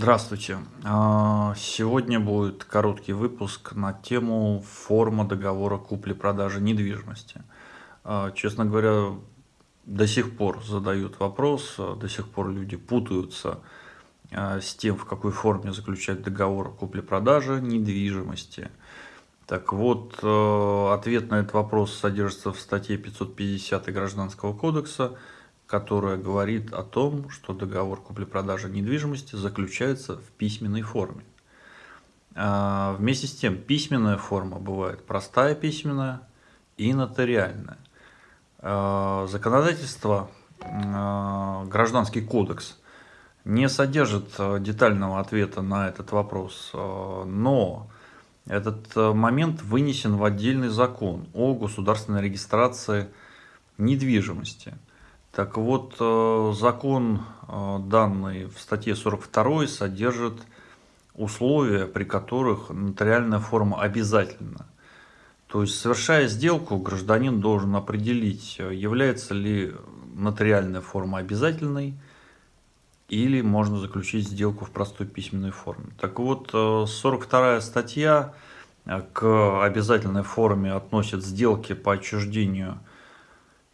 Здравствуйте. А, сегодня будет короткий выпуск на тему форма договора купли-продажи недвижимости. А, честно говоря, до сих пор задают вопрос, а, до сих пор люди путаются с тем, в какой форме заключать договор купли-продажи недвижимости. Так вот, ответ на этот вопрос содержится в статье 550 Гражданского кодекса – которая говорит о том, что договор купли-продажи недвижимости заключается в письменной форме. А, вместе с тем, письменная форма бывает простая письменная и нотариальная. А, законодательство, а, гражданский кодекс, не содержит детального ответа на этот вопрос, но этот момент вынесен в отдельный закон о государственной регистрации недвижимости – так вот, э, закон э, данный в статье 42 содержит условия, при которых нотариальная форма обязательна. То есть, совершая сделку, гражданин должен определить, является ли нотариальная форма обязательной, или можно заключить сделку в простой письменной форме. Так вот, 42 э, статья к обязательной форме относит сделки по отчуждению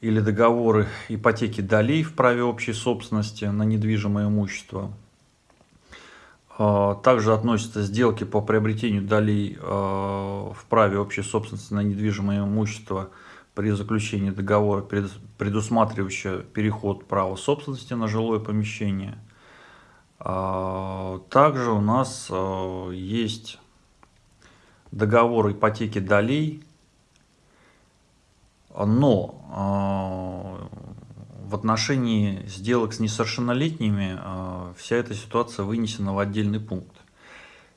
или договоры ипотеки долей в праве общей собственности на недвижимое имущество. А, также относятся сделки по приобретению долей а, в праве общей собственности на недвижимое имущество при заключении договора, предусматривающего переход права собственности на жилое помещение. А, также у нас есть договор ипотеки долей но а, в отношении сделок с несовершеннолетними а, вся эта ситуация вынесена в отдельный пункт.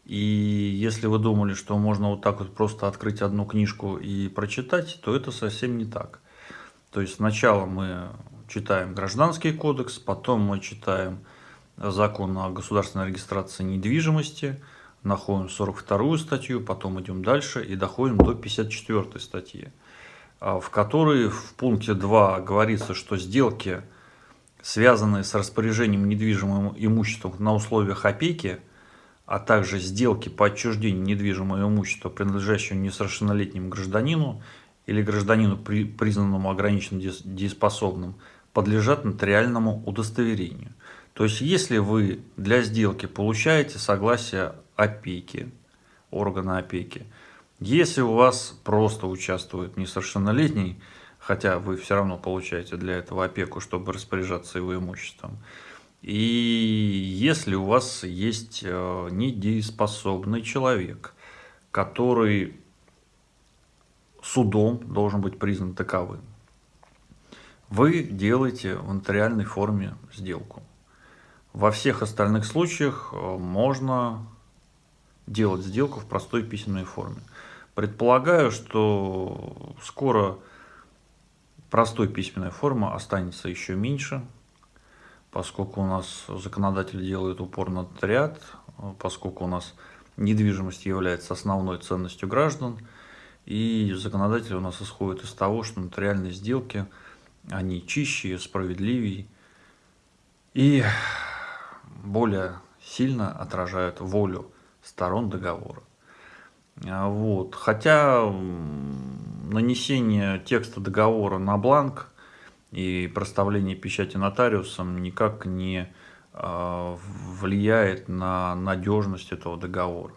И если вы думали, что можно вот так вот просто открыть одну книжку и прочитать, то это совсем не так. То есть сначала мы читаем Гражданский кодекс, потом мы читаем закон о государственной регистрации недвижимости, находим 42 статью, потом идем дальше и доходим до 54 статьи. А, в которой в пункте 2 говорится, что сделки, связанные с распоряжением недвижимым имуществом на условиях опеки, а также сделки по отчуждению недвижимого имущества, принадлежащего несовершеннолетнему гражданину или гражданину, признанному ограниченным дееспособным, подлежат нотариальному удостоверению. То есть, если вы для сделки получаете согласие опеки, органа опеки, если у вас просто участвует несовершеннолетний, хотя вы все равно получаете для этого опеку, чтобы распоряжаться его имуществом, и если у вас есть э, недееспособный человек, который судом должен быть признан таковым, вы делаете в нотариальной форме сделку. Во всех остальных случаях э, можно делать сделку в простой письменной форме. Предполагаю, что скоро простой письменная форма останется еще меньше, поскольку у нас законодатель делает упор на нотариат, поскольку у нас недвижимость является основной ценностью граждан, и законодатель у нас исходит из того, что нотариальные сделки, они чище, справедливее и более сильно отражают волю сторон договора. А, вот. Хотя нанесение текста договора на бланк и проставление печати нотариусом никак не а, влияет на надежность этого договора.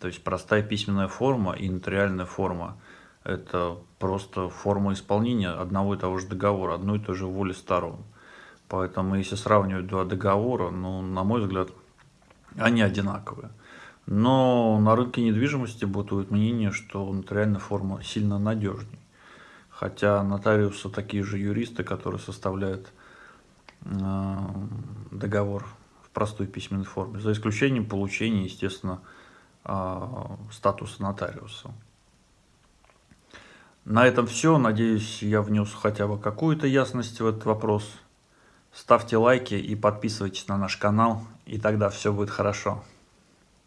То есть простая письменная форма и нотариальная форма – это просто форма исполнения одного и того же договора, одной и той же воли сторон. Поэтому если сравнивать два договора, ну, на мой взгляд, они одинаковые. Но на рынке недвижимости бытует мнение, что нотариальная форма сильно надежнее. Хотя нотариусы такие же юристы, которые составляют э, договор в простой письменной форме, за исключением получения, естественно, э, статуса нотариуса. На этом все. Надеюсь, я внес хотя бы какую-то ясность в этот вопрос. Ставьте лайки и подписывайтесь на наш канал, и тогда все будет хорошо.